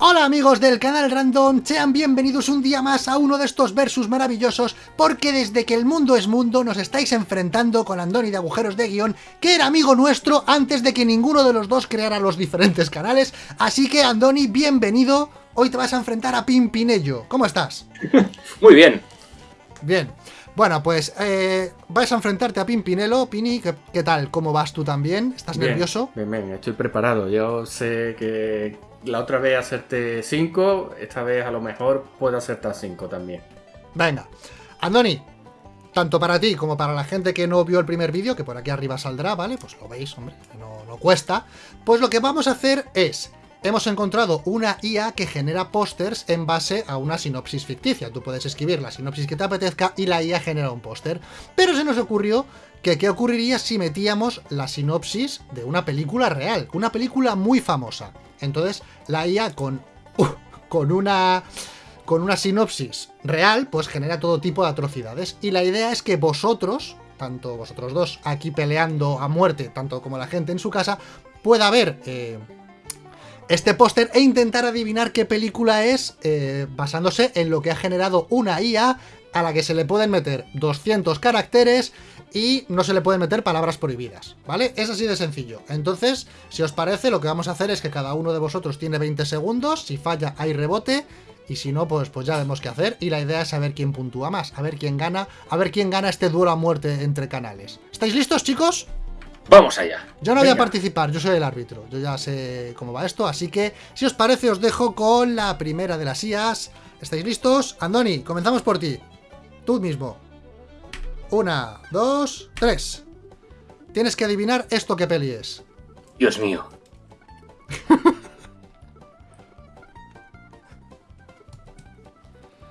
Hola amigos del canal Random, sean bienvenidos un día más a uno de estos versus maravillosos porque desde que el mundo es mundo nos estáis enfrentando con Andoni de Agujeros de Guión que era amigo nuestro antes de que ninguno de los dos creara los diferentes canales así que Andoni, bienvenido, hoy te vas a enfrentar a Pimpinello, ¿cómo estás? Muy bien. Bien, bueno pues eh, vais a enfrentarte a Pimpinelo, Pini, ¿qué, ¿qué, tal? ¿Cómo vas tú también? ¿Estás bien, nervioso? Bien, bien, estoy preparado, yo sé que la otra vez hacerte 5, esta vez a lo mejor puedo hacerte 5 también. Venga, Andoni, tanto para ti como para la gente que no vio el primer vídeo, que por aquí arriba saldrá, ¿vale? Pues lo veis, hombre, no, no cuesta. Pues lo que vamos a hacer es, hemos encontrado una IA que genera pósters en base a una sinopsis ficticia. Tú puedes escribir la sinopsis que te apetezca y la IA genera un póster. Pero se nos ocurrió que qué ocurriría si metíamos la sinopsis de una película real, una película muy famosa. Entonces, la IA con, uh, con, una, con una sinopsis real, pues genera todo tipo de atrocidades. Y la idea es que vosotros, tanto vosotros dos aquí peleando a muerte, tanto como la gente en su casa, pueda ver eh, este póster e intentar adivinar qué película es eh, basándose en lo que ha generado una IA a la que se le pueden meter 200 caracteres y no se le pueden meter palabras prohibidas, ¿vale? Es así de sencillo. Entonces, si os parece, lo que vamos a hacer es que cada uno de vosotros tiene 20 segundos, si falla hay rebote, y si no, pues, pues ya vemos qué hacer, y la idea es saber quién puntúa más, a ver quién gana, a ver quién gana este duelo a muerte entre canales. ¿Estáis listos, chicos? Vamos allá. Yo no Venga. voy a participar, yo soy el árbitro, yo ya sé cómo va esto, así que, si os parece, os dejo con la primera de las IAs. ¿Estáis listos? Andoni, comenzamos por ti. Tú mismo. Una, dos, tres. Tienes que adivinar esto qué peli es. Dios mío.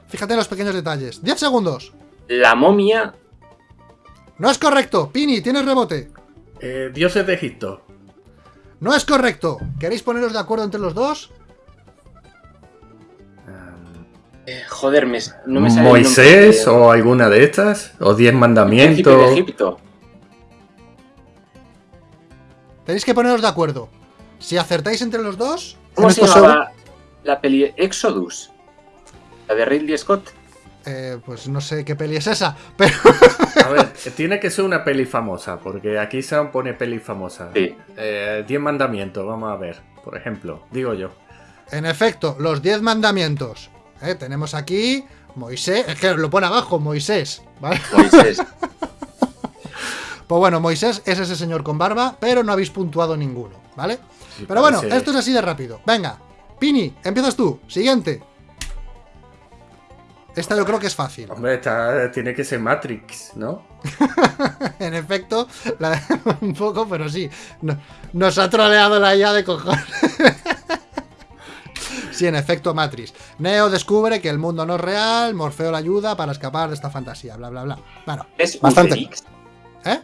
Fíjate en los pequeños detalles. ¡Diez segundos! La momia. No es correcto. Pini, tienes rebote. Eh, Dioses de Egipto. No es correcto. ¿Queréis poneros de acuerdo entre los dos? Eh, joder, me, no me sale ¿Moisés de... o alguna de estas? ¿O Diez Mandamientos? de Egipto. Tenéis que poneros de acuerdo. Si acertáis entre los dos... ¿Cómo se llamaba la peli Exodus? ¿La de Ridley Scott? Eh, pues no sé qué peli es esa, pero... A ver, tiene que ser una peli famosa, porque aquí se pone peli famosa. Sí. Eh, Diez Mandamientos, vamos a ver, por ejemplo, digo yo. En efecto, los Diez Mandamientos. ¿Eh? Tenemos aquí Moisés, es que lo pone abajo, Moisés, ¿vale? Moisés. pues bueno, Moisés es ese señor con barba, pero no habéis puntuado ninguno, ¿vale? Sí, pero bueno, esto es así de rápido. Venga, Pini, empiezas tú. Siguiente. Esta yo creo que es fácil. Hombre, esta tiene que ser Matrix, ¿no? en efecto, la... un poco, pero sí. Nos ha troleado la IA de cojones. Sí, en efecto, Matrix. Neo descubre que el mundo no es real, Morfeo la ayuda para escapar de esta fantasía, bla, bla, bla. Bueno, ¿Es bastante. Uterix? ¿Eh?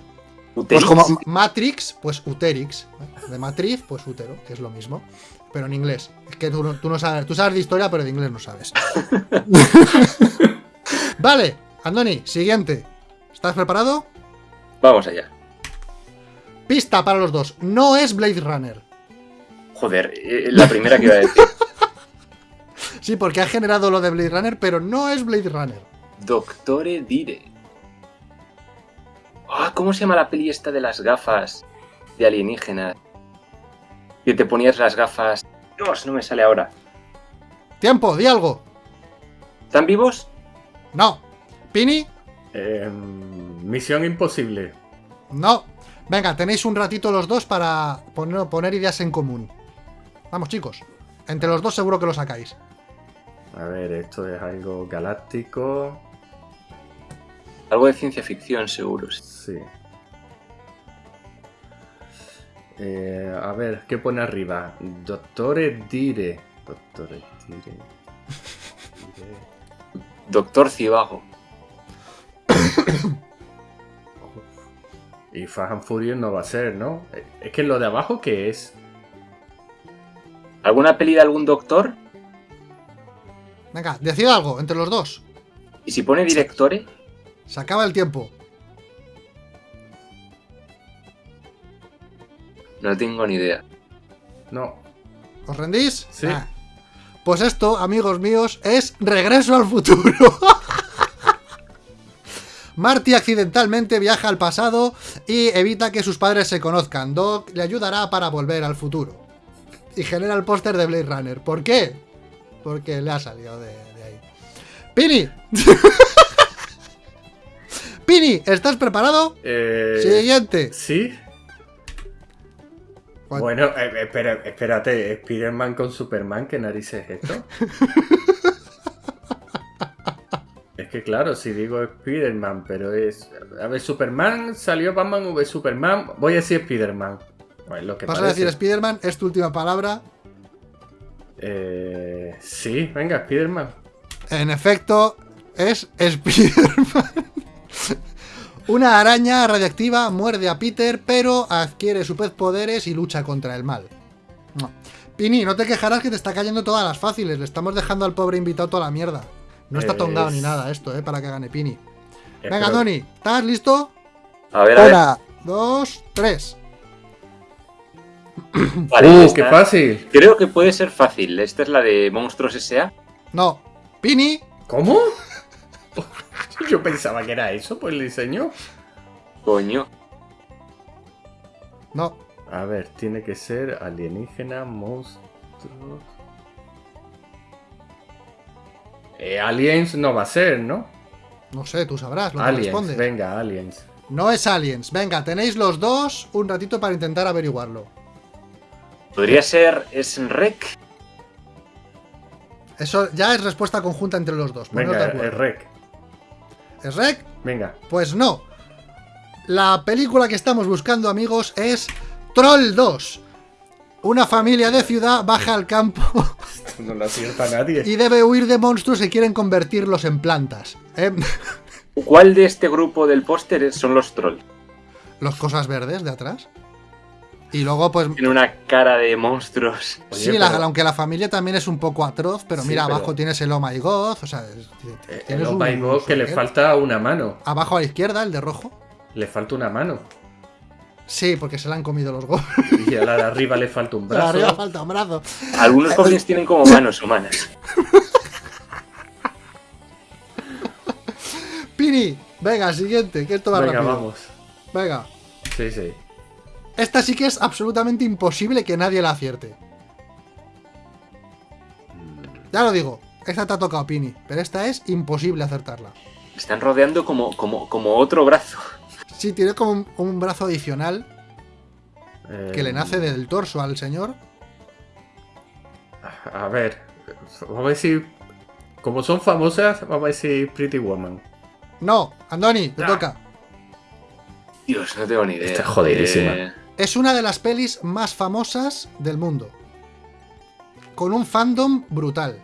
Uterix. Pues como Matrix, pues Uterix. De matriz, pues útero, que es lo mismo. Pero en inglés. Es que tú, tú no sabes, tú sabes de historia, pero de inglés no sabes. vale, Andoni, siguiente. ¿Estás preparado? Vamos allá. Pista para los dos. No es Blade Runner. Joder, eh, la primera que iba a decir. Sí, porque ha generado lo de Blade Runner, pero no es Blade Runner. Doctore Dire. Ah, ¿Cómo se llama la peli esta de las gafas de alienígenas? Que te ponías las gafas... Dios, no me sale ahora. Tiempo, di algo. ¿Están vivos? No. ¿Pini? Eh, misión imposible. No. Venga, tenéis un ratito los dos para poner, poner ideas en común. Vamos, chicos. Entre los dos seguro que lo sacáis. A ver, esto es algo galáctico. Algo de ciencia ficción, seguro. Sí. Eh, a ver, ¿qué pone arriba? Doctore Dire. Doctore Dire. Dire. Doctor Cibago. y Fast and Furious no va a ser, ¿no? Es que lo de abajo, ¿qué es? ¿Alguna peli de algún doctor? Venga, decid algo entre los dos. ¿Y si pone directore? Se acaba el tiempo. No tengo ni idea. No. ¿Os rendís? Sí. Ah. Pues esto, amigos míos, es Regreso al futuro. Marty accidentalmente viaja al pasado y evita que sus padres se conozcan. Doc le ayudará para volver al futuro. Y genera el póster de Blade Runner. ¿Por qué? Porque le ha salido de, de ahí. ¡Pini! ¡Pini! ¿Estás preparado? Eh, Siguiente. ¿Sí? Bueno, eh, espera, espérate, Spider-Man con Superman, ¿qué narices es esto? es que claro, si digo Spider-Man, pero es... A ver, Superman salió Batman v Superman, voy a decir Spider-Man. Bueno, lo que Vas a decir Spider-Man, es tu última palabra. Eh, sí, venga, Spider-Man. En efecto, es Spider-Man. Una araña radiactiva muerde a Peter, pero adquiere superpoderes y lucha contra el mal. No. Pini, no te quejarás que te está cayendo todas las fáciles. Le estamos dejando al pobre invitado toda la mierda. No está Es- tongado ni nada esto, eh, para que gane Pini. Venga, Espero- Doni, ¿estás listo? A ver, a ver. Una, dos, tres. Vale, ¡Uh, esta- qué fácil! Creo que puede ser fácil. Esta es la de Monstruos S.A. No. Pini, ¿Cómo? Yo pensaba que era eso por el diseño. Coño. no. A ver, tiene que ser alienígena, monstruo. Eh, aliens no va a ser, ¿no? No sé, tú sabrás lo que Aliens, responde. venga, aliens. No es Aliens. Venga, tenéis los dos un ratito para intentar averiguarlo. Podría ser Srek. Eso ya es respuesta conjunta entre los dos. Venga, acuerdo. el rec. ¿Es Rec? Venga. Pues no. La película que estamos buscando, amigos, es Troll 2. Una familia de ciudad baja al campo no lo acierta nadie. y debe huir de monstruos que quieren convertirlos en plantas. ¿eh? ¿Cuál de este grupo del póster son los trolls? Los cosas verdes de atrás. Y luego, pues. Tiene una cara de monstruos. Oye, sí, la- aunque la familia también es un poco atroz, pero Sí, mira, pero- abajo tienes el Oh My God, o sea, es- Eh, tienes El Oh My God, que le falta una mano. Abajo a la izquierda, el de rojo. Le falta una mano. Sí, porque se le han comido los goles. Y a la de arriba le falta un Arriba brazo. falta un brazo. Algunos goblins tienen como manos humanas. Pini, venga, siguiente, que esto va Venga, rápido. vamos. Venga. Sí, sí. Esta sí que es absolutamente imposible que nadie la acierte. Ya lo digo, esta te ha tocado, Pini, pero esta es imposible acertarla. Están rodeando como, como, como otro brazo. Sí, tiene como un, un brazo adicional que Eh, le nace del torso al señor. A ver. Vamos a decir. Como son famosas, vamos a decir Pretty Woman. No, Andoni, te Ah. toca. Dios, no tengo ni idea. Está jodidísima. Eh, Es una de las pelis más famosas del mundo. Con un fandom brutal.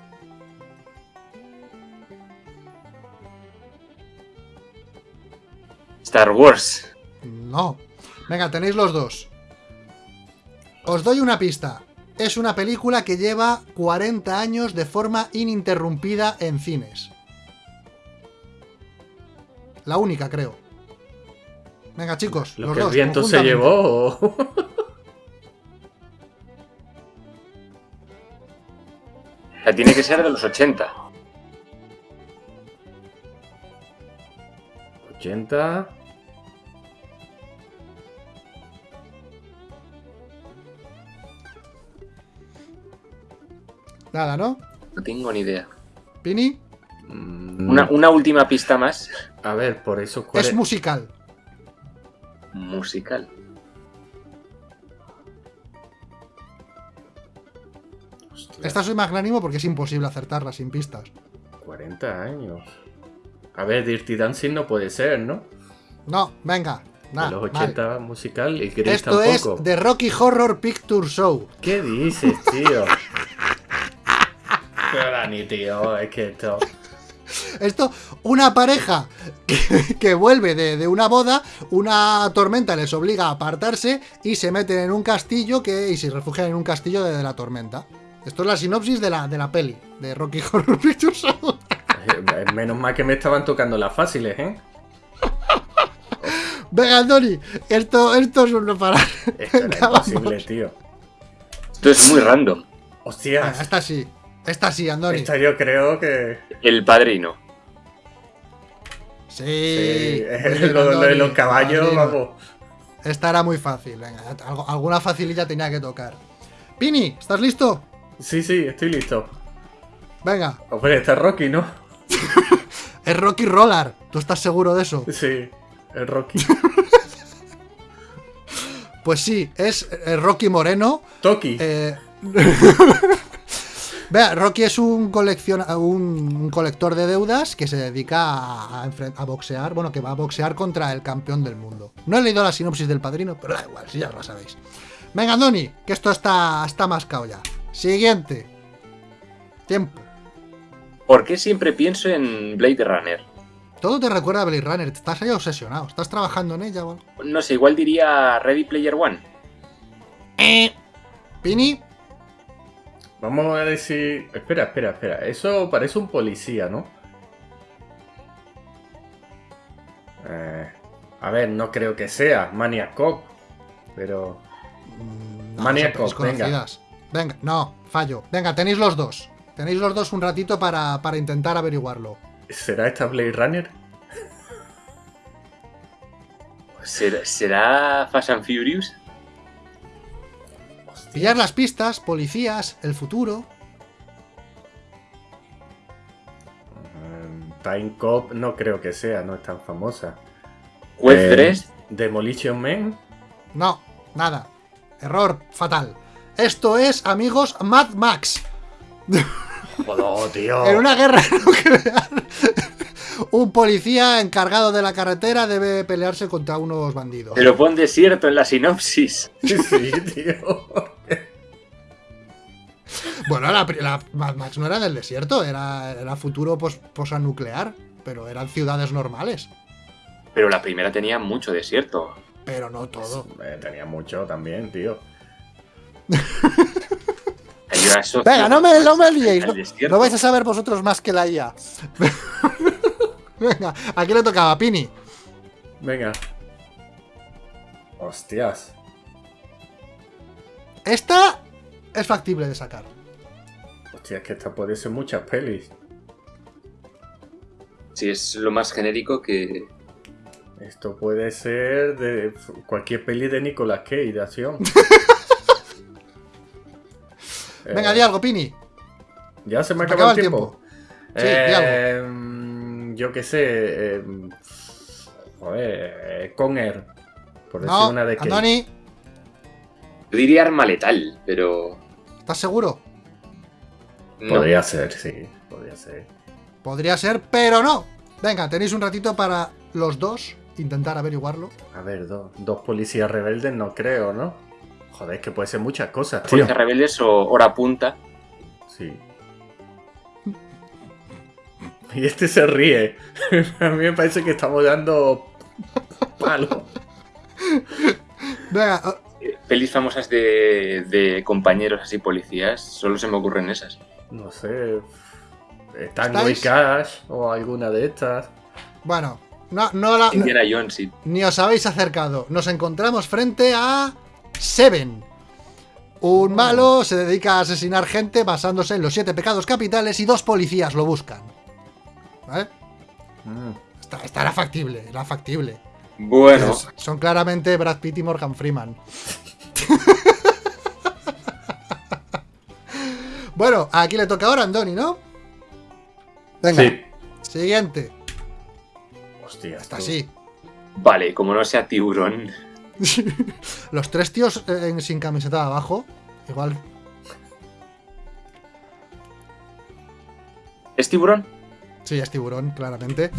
Star Wars. No. Venga, tenéis los dos. Os doy una pista. Es una película que lleva 40 años de forma ininterrumpida en cines. La única, creo. Venga, chicos, Lo los que dos. el viento se llevó. o- O sea, tiene que ser de los 80. 80. Nada, ¿no? No tengo ni idea. Pini, Mm, Una, una última pista más. A ver, por eso. ¿cuál es es? musical. Musical. Hostia, Esta soy magnánimo porque es imposible acertarla sin pistas. 40 años. A ver, Dirty Dancing no puede ser, ¿no? No, venga. De Nah, los vale. 80 musical y Gris Esto tampoco. es The Rocky Horror Picture Show. ¿Qué dices, tío? Pero Dani, tío, es que esto. Esto, una pareja que, que vuelve de, de una boda, una tormenta les obliga a apartarse y se meten en un castillo que, y se refugian en un castillo de, de la tormenta. Esto es la sinopsis de la, de la peli, de Rocky Horror Picture Show. Menos mal que me estaban tocando las fáciles, ¿eh? Venga, Andoni, esto, esto es un no parar. Esto era Venga, imposible, vamos. tío. Esto es muy random. Ah, Hostias. Esta sí. Esta sí, Andoni. Esta yo creo que. El padrino. Sí. Lo, lo de los caballos, vamos. Esta era muy fácil. Venga, alguna facililla tenía que tocar. Pini, ¿estás listo? Sí, sí, estoy listo. Venga, Hombre, está Rocky, ¿no? es Rocky Roller. ¿Tú estás seguro de eso? Sí, el Rocky. Pues sí, es eh, Rocky Moreno. Toki. Eh, Vea, Rocky es un, colecciona- un, colector de deudas que se dedica a, a enfren- a boxear, bueno, que va a boxear contra el campeón del mundo. No he leído la sinopsis del padrino, pero da igual, si ya lo sabéis. Venga, Doni, que esto está, está mascado ya. Siguiente. Tiempo. ¿Por qué siempre pienso en Blade Runner? Todo te recuerda a Blade Runner, estás ahí obsesionado, estás trabajando en ella. No sé, igual diría Ready Player One. Pini, Vamos a decir. Espera, espera, espera. Eso parece un policía, ¿no? Eh, a ver, no creo que sea Maniac Cop. Pero. Mm, No, Maniac Cop, venga. Venga, no, fallo. Venga, tenéis los dos. Tenéis los dos un ratito para, para intentar averiguarlo. ¿Será esta Blade Runner? ¿Será, será Fast and Furious? Pillar las pistas, policías, el futuro. Eh, Time Cop no creo que sea, no es tan famosa. Juez Eh, Dredd. Demolition Man. No, nada. Error fatal. Esto es, amigos, Mad Max. Joder, tío. En una guerra nuclear, un policía encargado de la carretera debe pelearse contra unos bandidos. Pero pon desierto en la sinopsis. Sí, tío. Bueno, la, Mad Max no era del desierto, era, era futuro pos, posanuclear, pero eran ciudades normales. Pero la primera tenía mucho desierto. Pero no todo. Eh, tenía mucho también, tío. Venga, no me, no me liéis. No, no vais a saber vosotros más que la IA. Venga, aquí le tocaba a Pini. Venga. Hostias. Esta es factible de sacar. Hostia, es que esta puede ser muchas pelis. Sí, es lo más genérico que. Esto puede ser de cualquier peli de Nicolas Cage de acción. Venga, Eh, di algo, Pini. Ya se me Se acaba el tiempo. Sí, di Eh, yo qué sé. eh, joder, eh, con Air. Por decir No, una de Cage. Andoni, Yo diría arma letal, pero. ¿estás seguro? No. Podría ser, sí. Podría ser. Podría ser, pero no. Venga, tenéis un ratito para los dos intentar averiguarlo. A ver, dos, dos policías rebeldes no creo, ¿no? Joder, es que puede ser muchas cosas, tío. Fuerza Rebeldes o Hora Punta. Sí. Y este se ríe. A mí me parece que estamos dando palo. Venga, Eh, Pelis famosas de, de compañeros así policías, solo se me ocurren esas. No sé. Tango y ¿Estáis? Cash o alguna de estas. bueno, no, no la- Indiana Jones, sí. ni os habéis acercado. Nos encontramos frente a Seven. Un malo se dedica a asesinar gente basándose en los siete pecados capitales y dos policías lo buscan. ¿Vale? Mm, Esta, esta era factible, era factible. Bueno, Es- son claramente Brad Pitt y Morgan Freeman. bueno, aquí le toca ahora a Andoni, ¿no? Venga, Sí. siguiente. Hostia, Está tú. así. vale, como no sea tiburón. Los tres tíos eh, en- sin camiseta de abajo. Igual. ¿Es tiburón? Sí, es tiburón, claramente.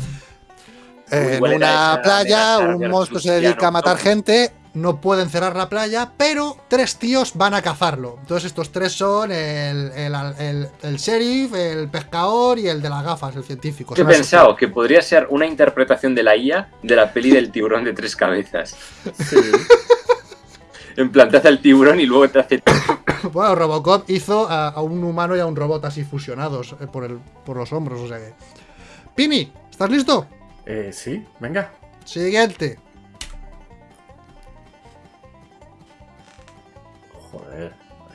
Uy, en una esa playa, un monstruo se dedica a matar gente. No pueden cerrar la playa, pero tres tíos van a cazarlo. Entonces, estos tres son el, el, el- el sheriff, el pescador y el de las gafas, el científico. He Son esos pensado que podría ser una interpretación de la IA de la peli del tiburón de tres cabezas. Sí. En plan, te hace el tiburón y luego te hace... Bueno, Robocop hizo a, a un humano y a un robot así fusionados eh, por, el, por los hombros, o sea que. Pini, ¿estás listo? Eh, sí, venga. Siguiente.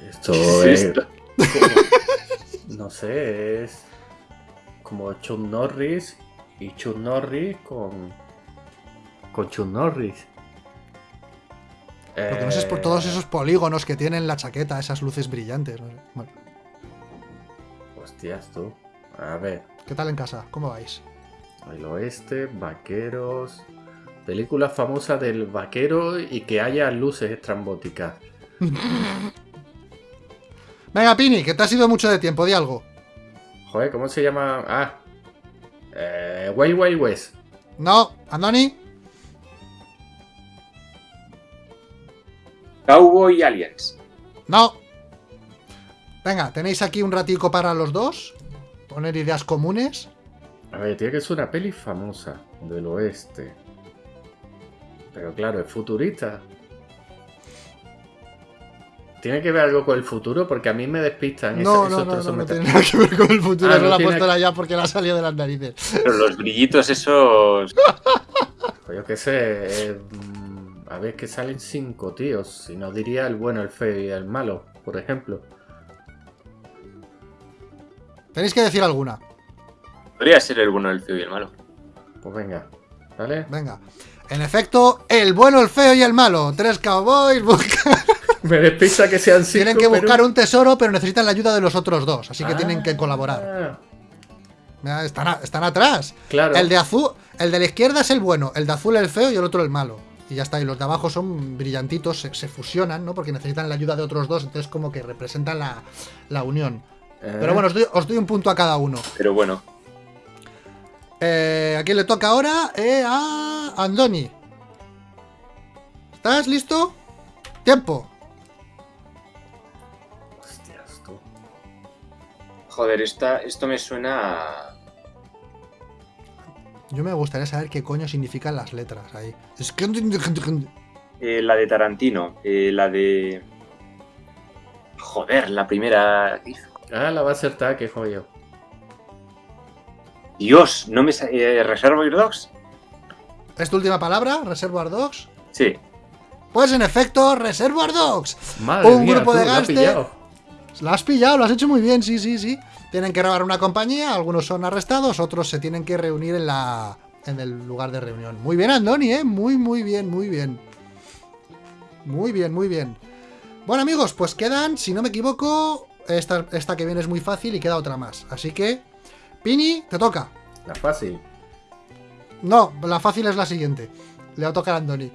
Esto ¿Qué es? No sé, es como Chuck Norris y Chuck Norris con. con Chuck Norris. Lo que no sé es por todos Eh, esos polígonos que tiene en la chaqueta, esas luces brillantes. no sé. Bueno, Hostias, tú. A ver, ¿qué tal en casa? ¿Cómo vais? el oeste, vaqueros. Película famosa del vaquero y que haya luces estrambóticas. Venga, Pini, que te ha sido mucho de tiempo, di algo. Joder, ¿cómo se llama? Ah. Eh, Wild Wild West. No, Andoni. Cowboy Aliens. No. Venga, tenéis aquí un ratico para los dos. Poner ideas comunes. A ver, tiene que ser una peli famosa del oeste. Pero claro, es futurista. Tiene que ver algo con el futuro porque a mí me despistan. No, esos- no, esos no, no, tiene nada que ver con el futuro. Ah, Eso no la ha puesto la ya porque la ha salido de las narices. Pero los brillitos esos... Pues yo qué sé. eh, mm, a ver, que salen cinco tíos. Si no diría el bueno, el feo y el malo, por ejemplo. Tenéis que decir alguna. Podría ser el bueno, el feo y el malo. Pues venga, ¿vale? Venga. En efecto, el bueno, el feo y el malo. Tres cowboys buscan- Me despista que sean cinco. tienen que pero- buscar un tesoro, pero necesitan la ayuda de los otros dos. Así que tienen que colaborar. Ah, Están, a- están atrás. Claro. El de azul, el de la izquierda es el bueno, el de azul el feo y el otro el malo. Y ya está, y los de abajo son brillantitos, se, se fusionan, ¿no? Porque necesitan la ayuda de otros dos, entonces como que representan la, la unión. eh, Pero bueno, os doy, os doy un punto a cada uno. Pero bueno. Eh, ¿A quién le toca ahora? Eh, a Andoni. ¿Estás listo? Tiempo. Joder, esta, esto me suena a... Yo me gustaría saber qué coño significan las letras ahí. Es que... eh, la de Tarantino. eh, la de... Joder, la primera... Ah, la va a acertar, que jodido. Dios, no me... sa- Eh, ¿Reservoir Dogs? ¿Es tu última palabra? ¿Reservoir Dogs? Sí. Pues en efecto, Reservoir Dogs. Madre Un mía, grupo tú, de gángster- Lo has pillado, lo has hecho muy bien, sí, sí, sí. Tienen que robar una compañía, algunos son arrestados, otros se tienen que reunir en la en el lugar de reunión. Muy bien, Andoni, ¿eh? Muy, muy bien, muy bien. Muy bien, muy bien. Bueno, amigos, pues quedan, si no me equivoco, esta, esta que viene es muy fácil y queda otra más. Así que, Pini, te toca. La fácil. No, la fácil es la siguiente. Le va a tocar a Andoni.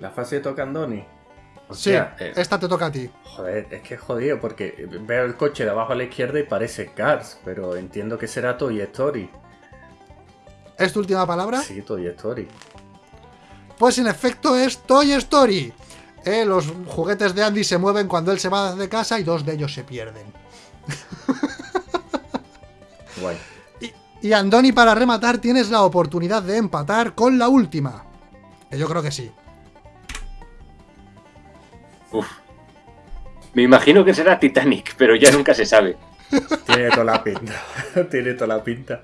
La fácil toca Andoni. O Sí, eh, esta te toca a ti. Joder, es que es jodido porque veo el coche de abajo a la izquierda y parece Cars, pero entiendo que será Toy Story. ¿Es tu última palabra? Sí, Toy Story. Pues en efecto es Toy Story. Eh, los juguetes de Andy se mueven cuando él se va de casa y dos de ellos se pierden. Guay. Y Andoni, para rematar, tienes la oportunidad de empatar con la última. Que yo creo que sí. Uf. Me imagino que será Titanic, pero ya nunca se sabe. Tiene toda la pinta. Tiene toda la pinta.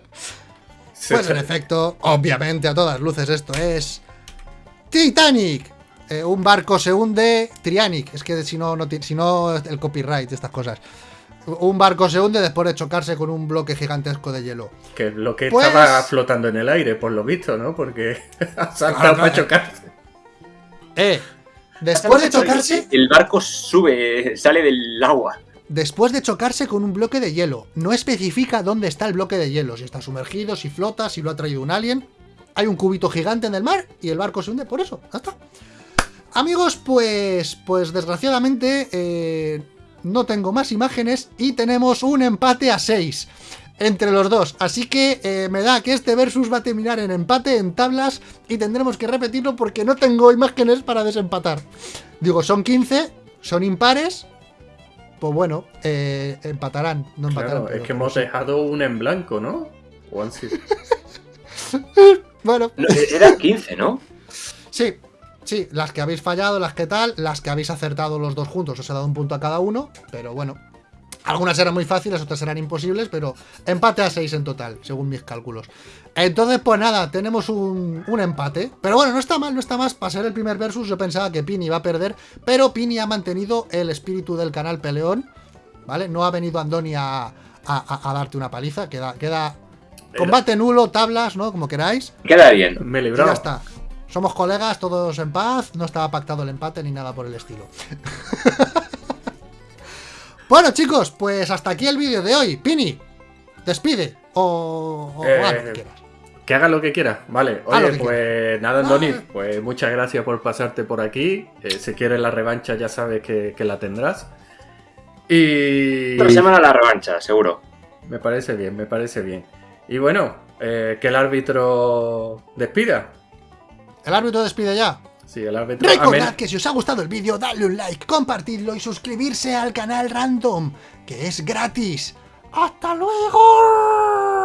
Pues en efecto, obviamente a todas luces esto es... Titanic. Eh, un barco se hunde, Trianic. Es que si no, no si no el copyright, estas cosas. Un barco se hunde después de chocarse con un bloque gigantesco de hielo. Que lo que Pues- estaba flotando en el aire, por lo visto, ¿no? Porque ha saltado no, para chocarse. Eh, después de chocarse... El barco sube, sale del agua. Después de chocarse con un bloque de hielo. No especifica dónde está el bloque de hielo. Si está sumergido, si flota, si lo ha traído un alien. Hay un cubito gigante en el mar y el barco se hunde por eso. Ya está. Amigos, pues. Pues desgraciadamente. eh, no tengo más imágenes. Y tenemos un empate a 6. Entre los dos. Así que eh, me da que este versus va a terminar en empate, en tablas. Y tendremos que repetirlo porque no tengo imágenes para desempatar. Digo, son 15. Son impares. Pues bueno, eh, empatarán. No empatarán. Claro, es que hemos dejado un en blanco, ¿no? O han sido- Bueno, No, eran 15, ¿no? sí, sí, las que habéis fallado, las que tal, las que habéis acertado los dos juntos, os he dado un punto a cada uno, pero bueno. Algunas eran muy fáciles, otras eran imposibles, pero empate a 6 en total, según mis cálculos. Entonces, pues nada, tenemos un, un empate. Pero bueno, no está mal, no está más. Para ser el primer versus, yo pensaba que Pini iba a perder, pero Pini ha mantenido el espíritu del canal peleón. ¿vale? No ha venido Andoni a, a- a- a darte una paliza, queda, queda combate nulo, tablas, ¿no? Como queráis. Queda bien. Me Y libró. ya está. Somos colegas, todos en paz, no estaba pactado el empate ni nada por el estilo. bueno, chicos, pues hasta aquí el vídeo de hoy. Pini, despide o, o Eh, que quieras. Que haga lo que quiera, vale. Oye, pues nada, Andoni, Ah. pues muchas gracias por pasarte por aquí. Eh, si quieres la revancha, ya sabes que, que la tendrás. Y. Otra semana la revancha, seguro. Me parece bien, me parece bien. Y bueno, eh, que el árbitro despida. El árbitro despide ya. Sí, el árbitro. Recordad que si os ha gustado el vídeo, dadle un like, compartidlo y suscribirse al canal Random, que es gratis. ¡Hasta luego!